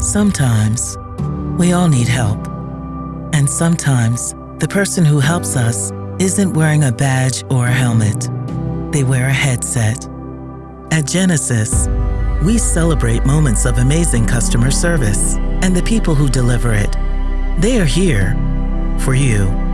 Sometimes we all need help. And sometimes the person who helps us isn't wearing a badge or a helmet. They wear a headset. At Genesis, we celebrate moments of amazing customer service and the people who deliver it. They are here for you.